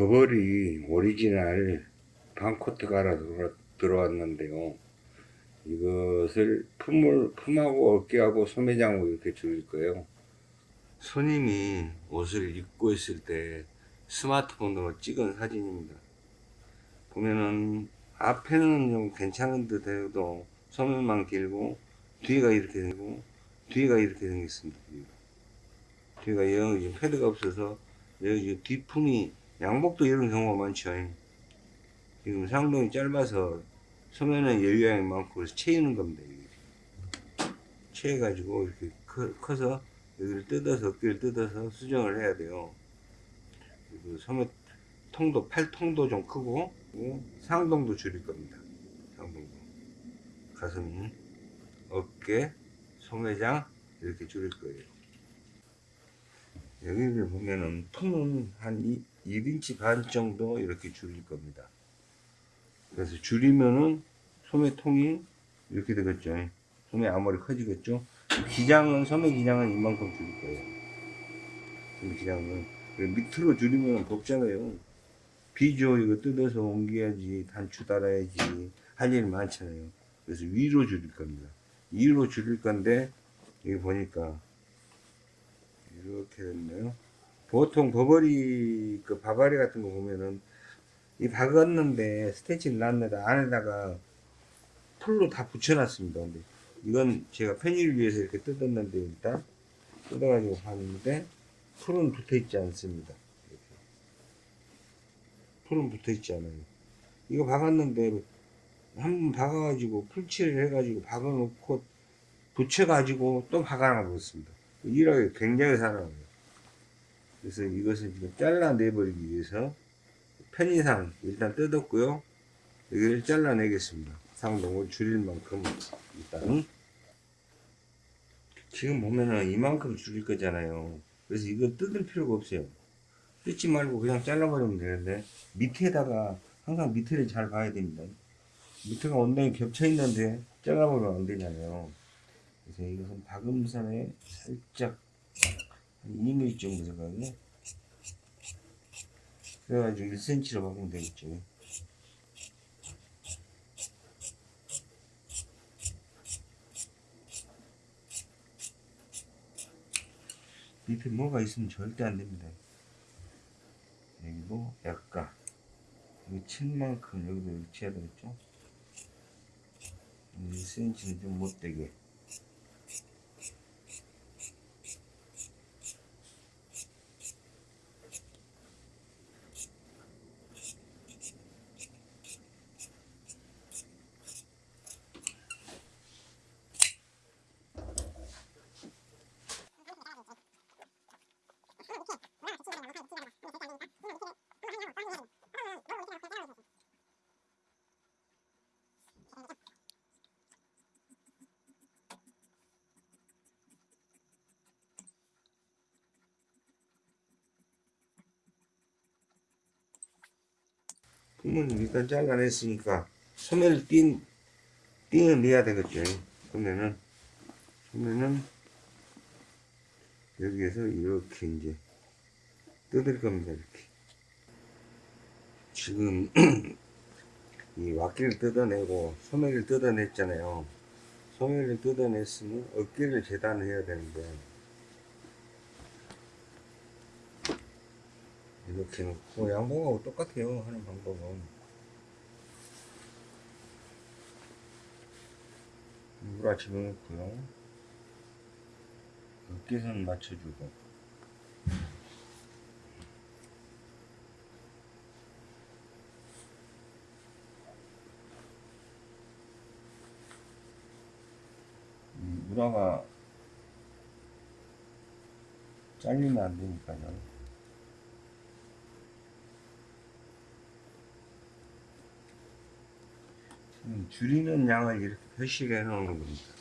버버리 오리지널 반코트가 들어- 들어왔는데요. 이것을 품을, 품하고 어깨하고 소매장으로 이렇게 줄일 거예요. 손님이 옷을 입고 있을 때 스마트폰으로 찍은 사진입니다. 보면은 앞에는 좀 괜찮은 듯 해도 소매만 길고 뒤가 이렇게 되고 뒤가 이렇게 생겼습니다. 뒤가, 지금 패드가 없어서 여기 뒷품이 양복도 이런 경우가 많죠. 지금 상동이 짧아서 소매는 여유양이 많고 그래서 채이는 겁니다. 채해가지고 이렇게 커, 커서 여기를 뜯어서 어깨를 뜯어서 수정을 해야 돼요. 그리고 소매 통도 팔통도 좀 크고 상동도 줄일 겁니다. 상동도 가슴, 어깨, 소매장 이렇게 줄일 거예요. 여기를 보면은 통은 한 2, 1인치 반 정도 이렇게 줄일 겁니다. 그래서 줄이면은 소매 통이 이렇게 되겠죠. 소매 앞머리 커지겠죠. 기장은 소매 기장은 이만큼 줄일 거예요. 소매 기장은 밑으로 줄이면 덥잖아요. 비죠 이거 뜯어서 옮겨야지 단추 달아야지 할 일이 많잖아요. 그래서 위로 줄일 겁니다. 위로 줄일 건데 여기 보니까 이렇게 됐네요. 보통 버버리 그 바바리 같은 거 보면은 이 박았는데 스테치를 놨는데 안에다가 풀로 다 붙여놨습니다. 근데 이건 제가 편의를 위해서 이렇게 뜯었는데 일단 뜯어가지고 봤는데 풀은 붙어있지 않습니다. 풀은 붙어있지 않아요. 이거 박았는데 한 번 박아가지고 풀칠을 해가지고 박아놓고 붙여가지고 또 박아놔버렸습니다. 일하기 굉장히 사나워요. 그래서 이것을 지금 잘라내버리기 위해서 편의상 일단 뜯었고요. 여기를 잘라내겠습니다. 상동을 줄일 만큼 일단 지금 보면은 이만큼 줄일 거잖아요. 그래서 이거 뜯을 필요가 없어요. 뜯지 말고 그냥 잘라버리면 되는데 밑에다가 항상 밑에를 잘 봐야 됩니다. 밑에가 원단이 겹쳐 있는데 잘라버리면 안 되잖아요. 그래서 이것은 박음선에 살짝 한 2mm 정도 생각에 그래가지고 1cm로 박으면 되겠죠. 밑에 뭐가 있으면 절대 안 됩니다. 여기도 약간 여기 친 만큼 여기도 위치해야 되겠죠. 1cm는 좀 못되게 품은 일단 잘라냈으니까 소매를 띈 띵을 내야 되겠죠. 그러면은 그러면은 여기에서 이렇게 이제 뜯을 겁니다. 이렇게 지금 이 와끼를 뜯어내고 소매를 뜯어냈잖아요. 소매를 뜯어냈으면 어깨를 재단해야 되는데 이렇게 놓고 양봉하고 똑같아요 하는 방법은. 물아 집어넣고요. 어깨선 맞춰주고. 이 물아가 잘리면 안 되니까요 음, 줄이는 양을 이렇게 표시를 해 놓는 겁니다.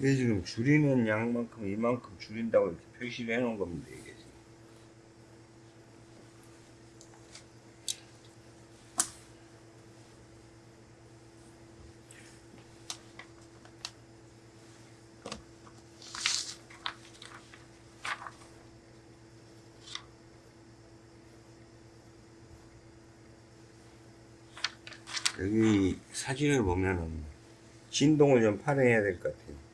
이게 지금 줄이는 양만큼 이만큼 줄인다고 이렇게 표시를 해 놓은 겁니다. 이게. 여기 사진을 보면은 진동을 좀 발휘해야 될 것 같아요.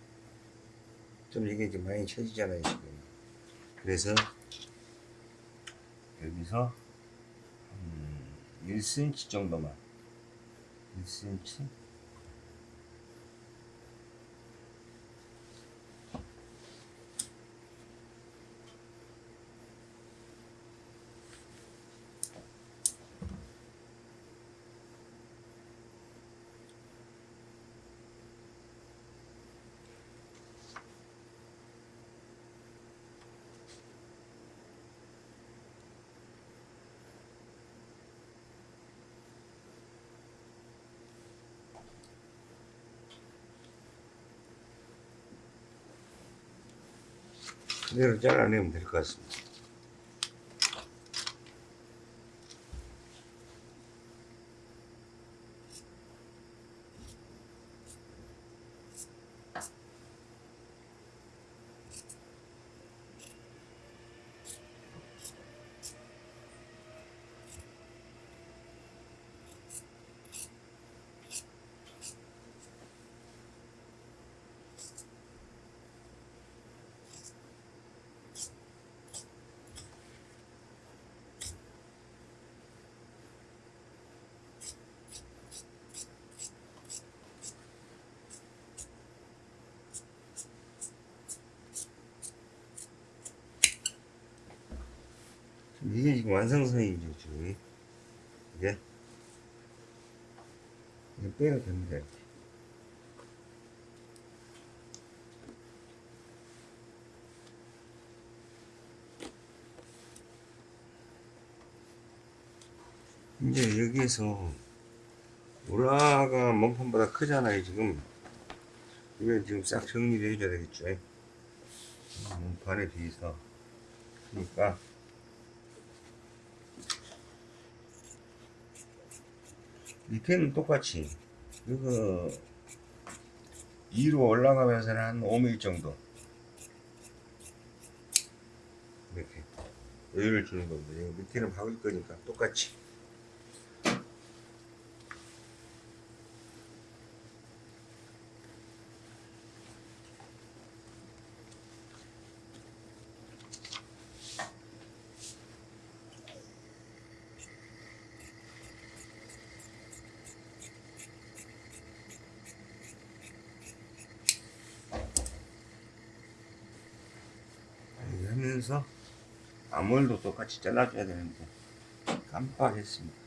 좀 이게 좀 많이 쳐지잖아요, 지금. 그래서 여기서 음, 1cm 정도만 1cm 그대로 잘라내면 될 것 같습니다. 이게 지금 완성선이죠, 지금. 이게. 이거 빼도 됩니다. 이렇게. 이제 여기에서 우라가 몸판보다 크잖아요, 지금. 이걸 지금 싹 정리를 해줘야 되겠죠. 몸판에 비해서. 그러니까. 밑에는 똑같이. 이거 2로 올라가면서는 한 5mm 정도. 이렇게 여유를 주는 겁니다. 밑에는 박을 거니까 똑같이 이렇게 하면서 암홀도 똑같이 잘라줘야 되는데 깜빡했습니다.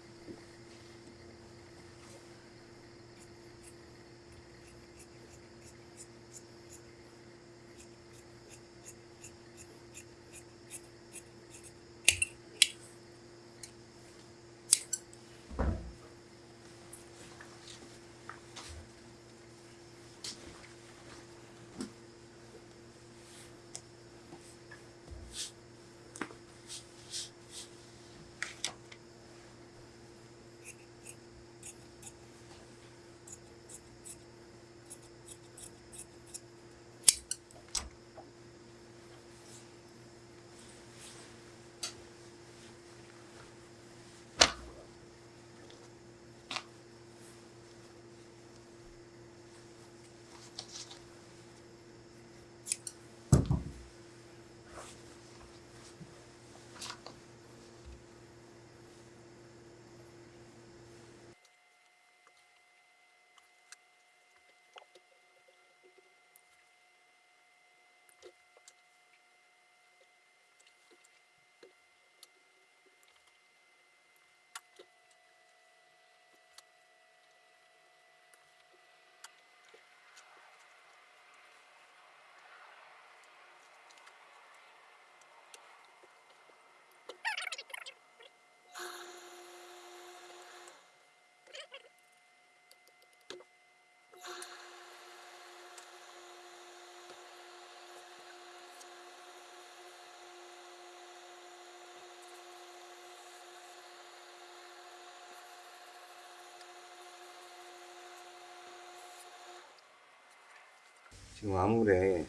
지금 아무래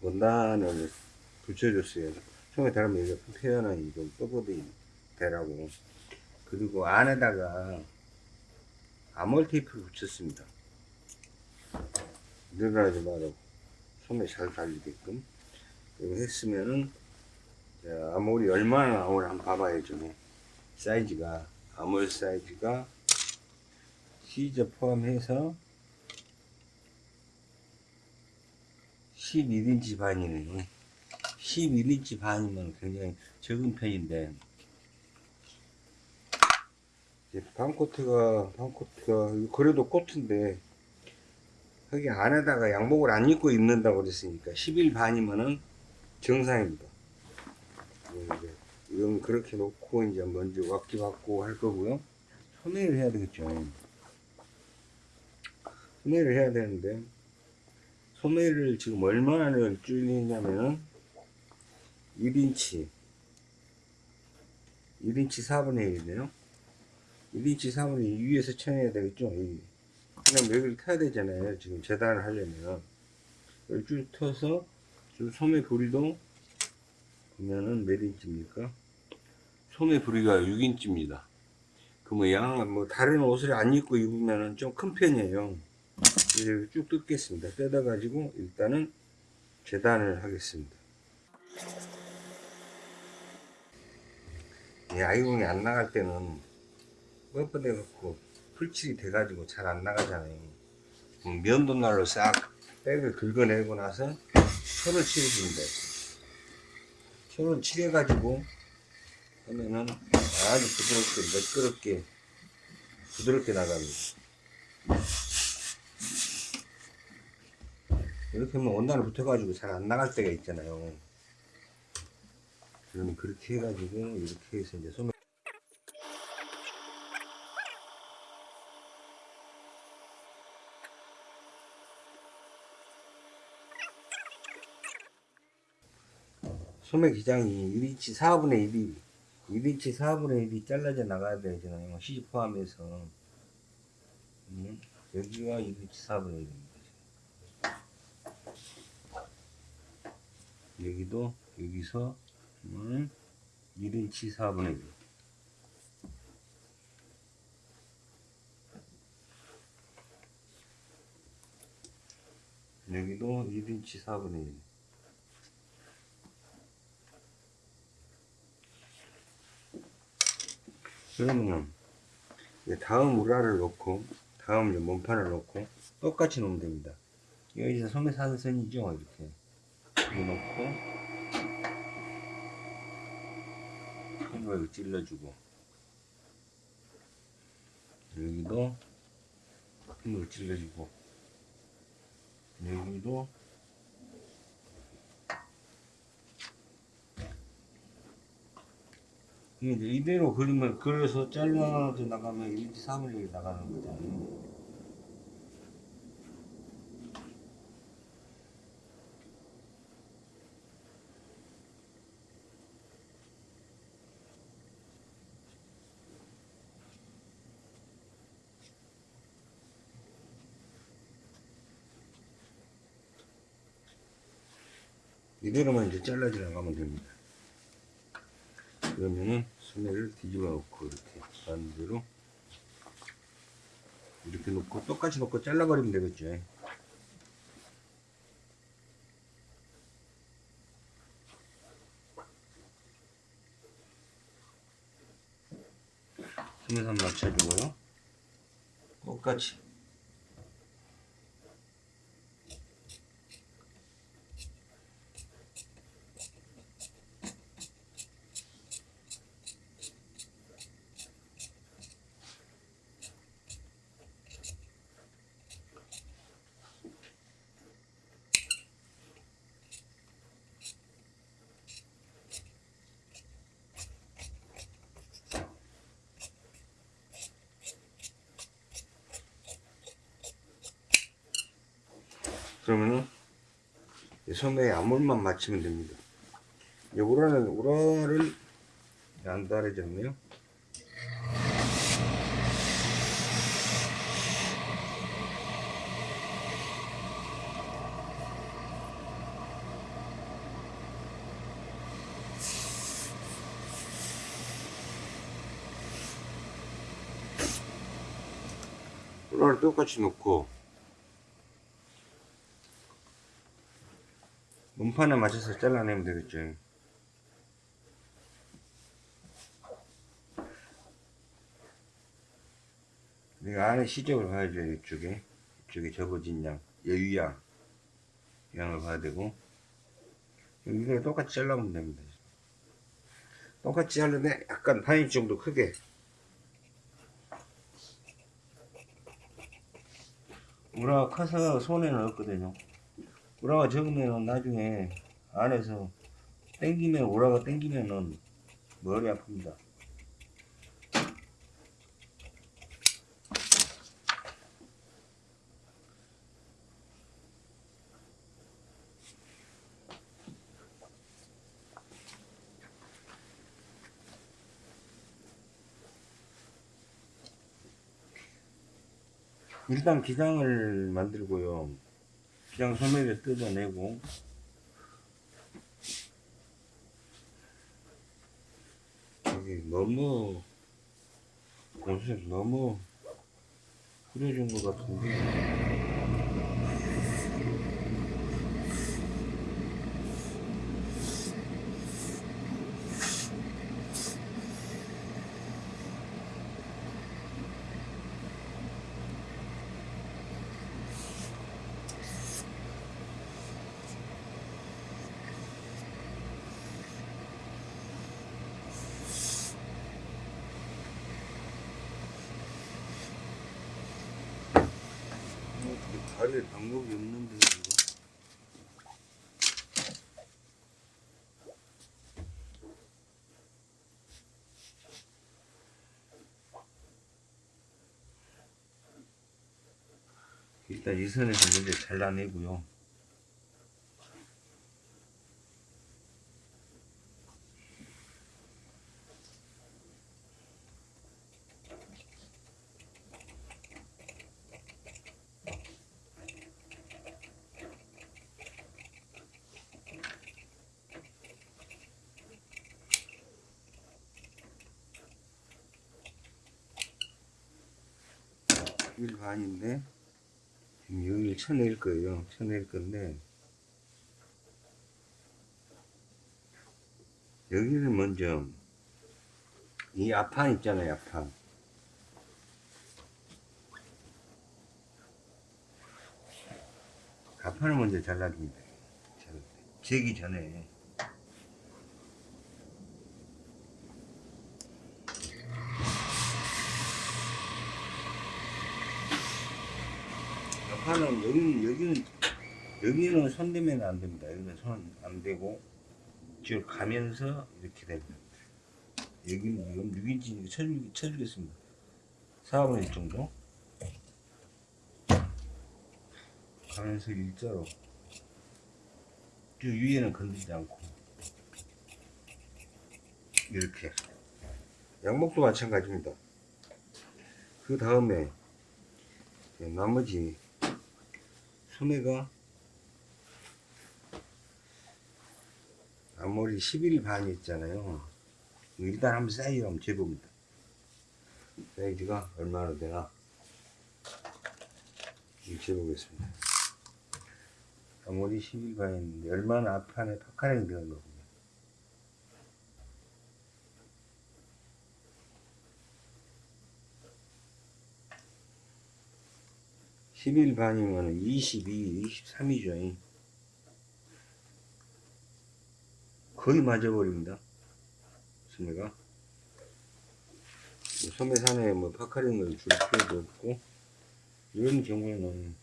원단을 붙여줬어요. 처음에 달면 이게 표현은 좀 뻣뻣이 되라고. 그리고 안에다가 아몰 테이프를 붙였습니다. 늘어나지 말고 손에 잘 달리게끔. 이거 했으면은 자, 아몰이 얼마나 나오나 한번 봐봐야죠. 사이즈가 아몰 사이즈가 시저 포함해서 11인치 반이네. 11인치 반이면 굉장히 적은 편인데 이제 반코트가 반코트가 그래도 코트인데 여기 안에다가 양복을 안 입고 입는다고 그랬으니까 11 반이면은 정상입니다. 이제 이건 그렇게 놓고 이제 먼저 왁기 받고 할 거고요. 소매를 해야 되겠죠. 소매를 해야 되는데 소매를 지금 얼마나 줄이냐면은 1인치 1인치 4분의 1이네요. 1인치 4분의 2 위에서 쳐내야 되겠죠? 이. 그냥 여기를 타야 되잖아요 지금 재단을 하려면. 여기 쭉 터서 좀 소매 부리도 보면은 몇 인치입니까? 소매 부리가 6인치입니다. 그러면 양뭐 다른 옷을 안 입고 입으면은 좀 큰 편이에요 이제 쭉 뜯겠습니다. 뜯어 가지고 일단은 재단을 하겠습니다. 이 아이공이 안 나갈 때는 뻣뻣해 갖고 풀칠이 돼 가지고 잘 안 나가잖아요. 면도날로 싹 백을 긁어내고 나서 철을 칠해줍니다. 철을 칠해 가지고 하면은 아주 부드럽게 매끄럽게 부드럽게 나갑니다. 이렇게 하면 원단을 붙어가지고 잘 안 나갈 때가 있잖아요. 그러면 그렇게 해가지고 이렇게 해서 이제 소매 소매 기장이 1인치 4분의 1이 1인치 4분의 1이 잘라져 나가야 되잖아요. 시집 포함해서 음, 여기가 1인치 4분의 1입니다. 여기도 여기서 음, 1인치 4분의 1 여기도 1인치 4분의 1 그러면 다음 우라를 놓고 다음 몸판을 놓고 똑같이 놓으면 됩니다. 여기서 소매 사선이죠? 이렇게 넣고 손으로 찔러주고 여기도 힘으로 찔러주고 여기도 이게 이대로 그리면 그래서 잘라져 나가면 1, 2, 3을 나가는 거잖아요. 이대로만 이제 잘라져 나가면 됩니다. 그러면은 소매를 뒤집어 놓고 이렇게 반대로 이렇게 놓고 똑같이 놓고 잘라버리면 되겠죠. 소매선 맞춰주고요. 똑같이 그러면은 섬에 암홀만 맞추면 됩니다. 이 우라는 우라를 안 따르졌네요? 똑같이 놓고 몸판에 맞춰서 잘라내면 되겠죠 내가 안에 시접을 봐야죠 이쪽에. 이쪽에 접어진 양 여유양 양을 봐야 되고. 여기가 똑같이 잘라면 됩니다. 똑같이 자르는데 약간 반인치 정도 크게. 우라가 커서 손에는 없거든요 우라가 적으면 나중에 안에서 땡기면 우라가 땡기면은 머리 아픕니다 일단 기장을 만들고요. 기장 소매를 뜯어내고. 여기 너무 옷을 너무 흐려진 것 같은데 가릴 방법이 없는데 이거 일단 이 선에서 먼저 잘라내고요 일 반인데 지금 여기를 쳐낼 거예요. 쳐낼 건데 여기를 먼저 이 앞판 있잖아요. 앞판 앞판을 먼저 잘라줍니다. 잘- 재기 전에 앞판은 여기는 여기는 여기는 손 대면 안 됩니다. 여기는 손안 대고 쭉 가면서 이렇게 됩니다. 여기는 이건 6인치 쳐주, 쳐주겠습니다. 4분의 1 정도 가면서 일자로 쭉 위에는 건들지 않고 이렇게 양목도 마찬가지입니다. 그 다음에 나머지 소매가 앞머리 11 반이 있잖아요. 일단 한번 사이즈 한번 재봅니다. 사이즈가 얼마나 되나 재보겠습니다. 앞머리 11 반인데 얼마나 앞판에 파카링 들어간 거군 11 반이면 22, 23이죠. 거의 맞아버립니다. 소매가. 소매산에 뭐 파카링을 줄 필요도 없고, 이런 경우에는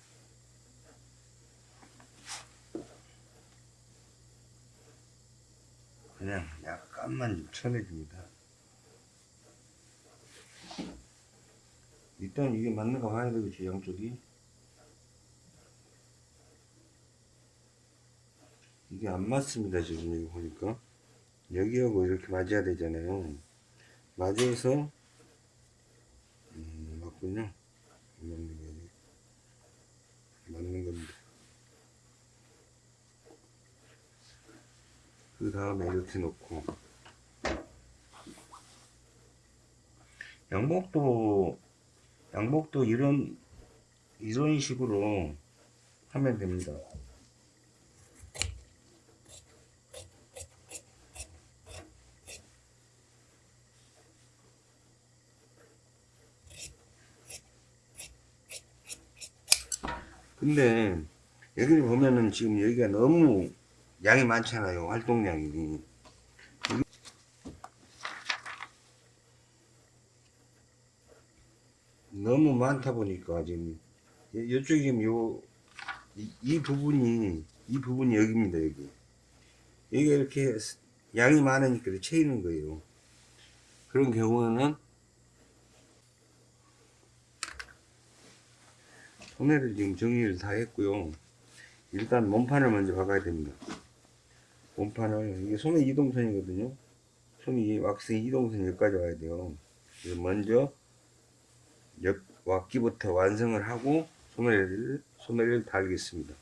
그냥 약간만 좀 쳐내줍니다. 일단 이게 맞는가 봐야 되겠지, 양쪽이. 이게 안 맞습니다 지금 이거 보니까. 여기하고 이렇게 맞아야 되잖아요. 맞아서 음, 맞군요. 안 맞는 게 아니고 맞는 겁니다. 그 다음에 이렇게 놓고. 양복도 양복도 이런 이런 식으로 하면 됩니다. 근데 여기 보면은 지금 여기가 너무 양이 많잖아요. 활동량이. 너무 많다 보니까 지금 이쪽이 지금 요, 이, 이 부분이, 이 부분이 여기입니다, 여기. 여기가 이렇게 양이 많으니까 채이는 거예요. 그런 경우는 소매를 지금 정리를 다 했고요. 일단 몸판을 먼저 박아야 됩니다. 몸판을, 이게 소매 이동선이거든요. 소매 왁스 이동선 여기까지 와야 돼요. 그래서 먼저 옆 왁기부터 완성을 하고 소매를, 소매를 달겠습니다.